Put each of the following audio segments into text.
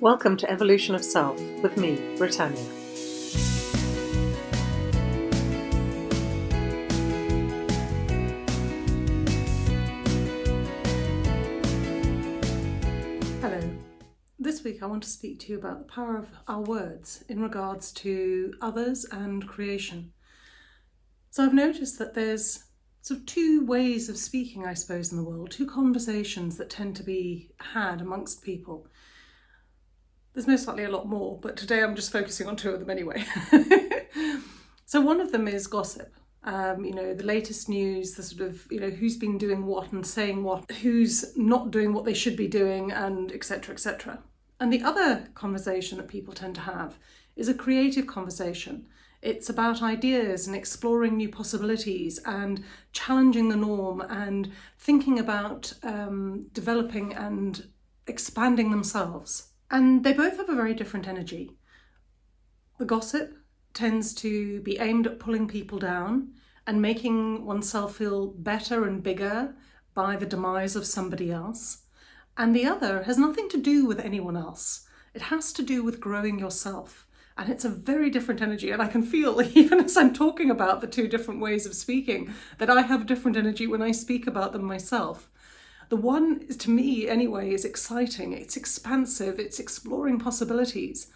Welcome to Evolution of Self with me, Britannia. Hello. This week I want to speak to you about the power of our words in regards to others and creation. So I've noticed that there's sort of two ways of speaking, I suppose, in the world, two conversations that tend to be had amongst people. There's most likely a lot more, but today I'm just focusing on two of them anyway. so one of them is gossip. Um, you know, the latest news, the sort of, you know, who's been doing what and saying what, who's not doing what they should be doing, and etc. etc. And the other conversation that people tend to have is a creative conversation. It's about ideas and exploring new possibilities and challenging the norm and thinking about um, developing and expanding themselves. And they both have a very different energy. The gossip tends to be aimed at pulling people down and making oneself feel better and bigger by the demise of somebody else. And the other has nothing to do with anyone else. It has to do with growing yourself. And it's a very different energy. And I can feel, even as I'm talking about the two different ways of speaking, that I have different energy when I speak about them myself. The one, to me anyway, is exciting, it's expansive, it's exploring possibilities.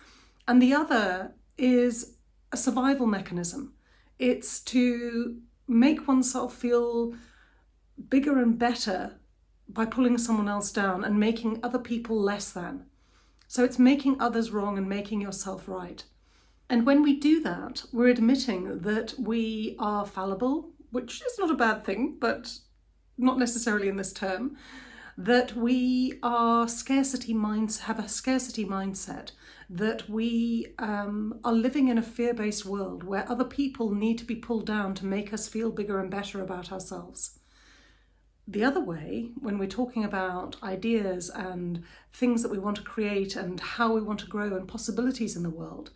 And the other is a survival mechanism. It's to make oneself feel bigger and better by pulling someone else down and making other people less than. So it's making others wrong and making yourself right. And when we do that, we're admitting that we are fallible, which is not a bad thing, but not necessarily in this term, that we are scarcity minds have a scarcity mindset, that we um, are living in a fear-based world where other people need to be pulled down to make us feel bigger and better about ourselves. The other way, when we're talking about ideas and things that we want to create and how we want to grow and possibilities in the world,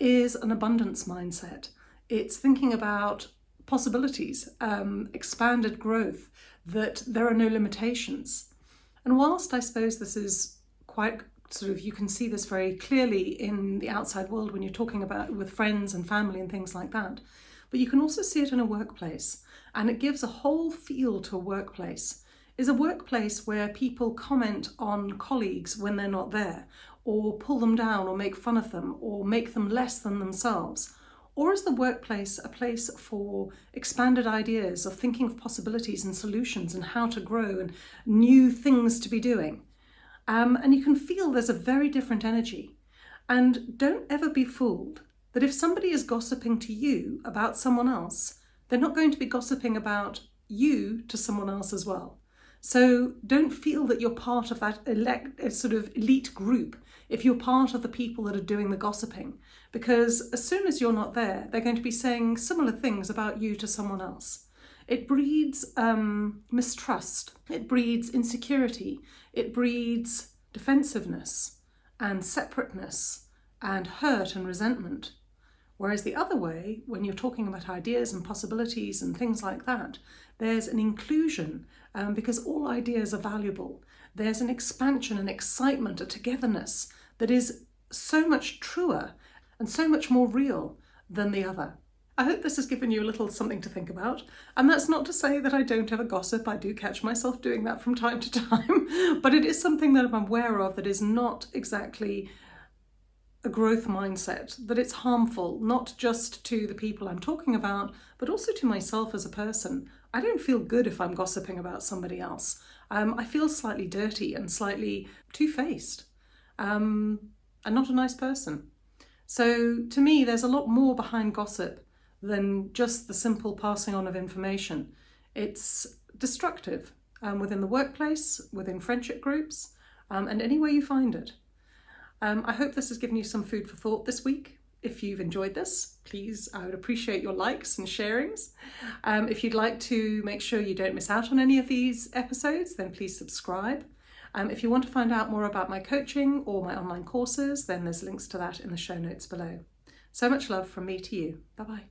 is an abundance mindset. It's thinking about possibilities, um, expanded growth, that there are no limitations. And whilst I suppose this is quite sort of, you can see this very clearly in the outside world when you're talking about with friends and family and things like that, but you can also see it in a workplace. And it gives a whole feel to a workplace. Is a workplace where people comment on colleagues when they're not there or pull them down or make fun of them or make them less than themselves or is the workplace a place for expanded ideas of thinking of possibilities and solutions and how to grow and new things to be doing? Um, and you can feel there's a very different energy. And don't ever be fooled that if somebody is gossiping to you about someone else, they're not going to be gossiping about you to someone else as well. So don't feel that you're part of that elect, sort of elite group if you're part of the people that are doing the gossiping, because as soon as you're not there, they're going to be saying similar things about you to someone else. It breeds um, mistrust, it breeds insecurity, it breeds defensiveness and separateness and hurt and resentment. Whereas the other way, when you're talking about ideas and possibilities and things like that, there's an inclusion um, because all ideas are valuable. There's an expansion and excitement, a togetherness that is so much truer and so much more real than the other. I hope this has given you a little something to think about. And that's not to say that I don't ever gossip. I do catch myself doing that from time to time, but it is something that I'm aware of that is not exactly a growth mindset, that it's harmful, not just to the people I'm talking about, but also to myself as a person. I don't feel good if I'm gossiping about somebody else. Um, I feel slightly dirty and slightly two-faced um, and not a nice person. So to me, there's a lot more behind gossip than just the simple passing on of information. It's destructive um, within the workplace, within friendship groups, um, and anywhere you find it. Um, I hope this has given you some food for thought this week. If you've enjoyed this, please, I would appreciate your likes and sharings. Um, if you'd like to make sure you don't miss out on any of these episodes, then please subscribe. Um, if you want to find out more about my coaching or my online courses, then there's links to that in the show notes below. So much love from me to you. Bye-bye.